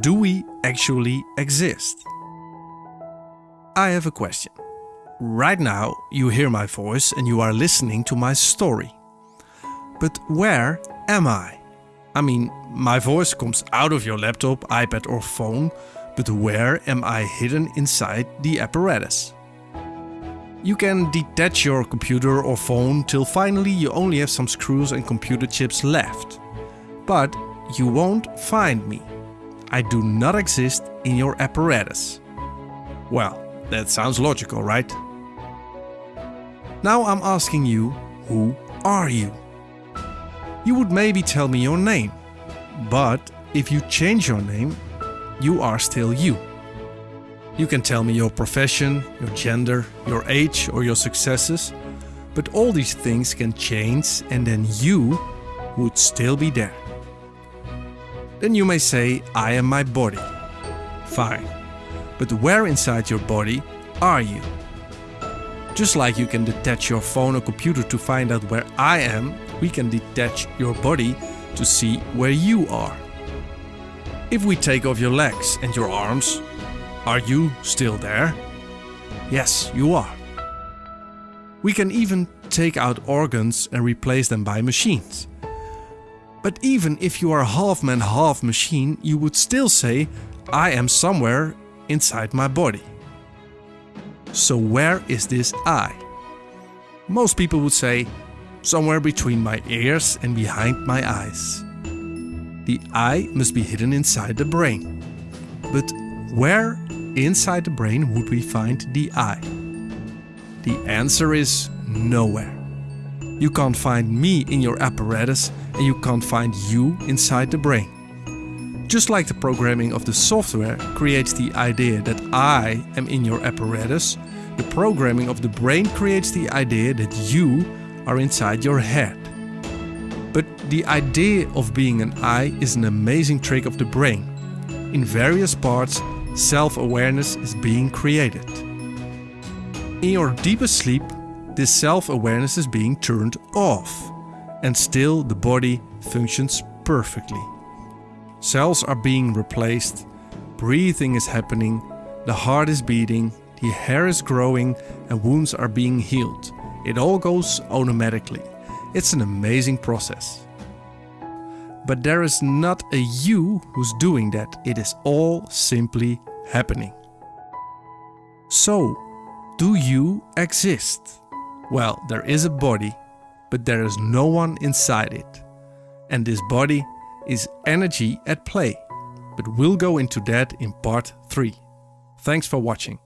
do we actually exist? I have a question. Right now you hear my voice and you are listening to my story. But where am I? I mean, my voice comes out of your laptop, iPad or phone, but where am I hidden inside the apparatus? You can detach your computer or phone till finally you only have some screws and computer chips left. But you won't find me. I do not exist in your apparatus. Well, that sounds logical, right? Now I'm asking you, who are you? You would maybe tell me your name, but if you change your name, you are still you. You can tell me your profession, your gender, your age or your successes, but all these things can change and then you would still be there. Then you may say, I am my body. Fine. But where inside your body are you? Just like you can detach your phone or computer to find out where I am, we can detach your body to see where you are. If we take off your legs and your arms, are you still there? Yes, you are. We can even take out organs and replace them by machines. But even if you are half man, half machine, you would still say, I am somewhere inside my body. So where is this I? Most people would say, somewhere between my ears and behind my eyes. The I must be hidden inside the brain. But where inside the brain would we find the I? The answer is nowhere. You can't find me in your apparatus and you can't find you inside the brain. Just like the programming of the software creates the idea that I am in your apparatus, the programming of the brain creates the idea that you are inside your head. But the idea of being an I is an amazing trick of the brain. In various parts self-awareness is being created. In your deepest sleep, this self-awareness is being turned off and still the body functions perfectly. Cells are being replaced, breathing is happening, the heart is beating, the hair is growing and wounds are being healed. It all goes automatically. It's an amazing process. But there is not a you who's doing that. It is all simply happening. So, do you exist? Well, there is a body, but there is no one inside it. And this body is energy at play. But we'll go into that in part 3. Thanks for watching.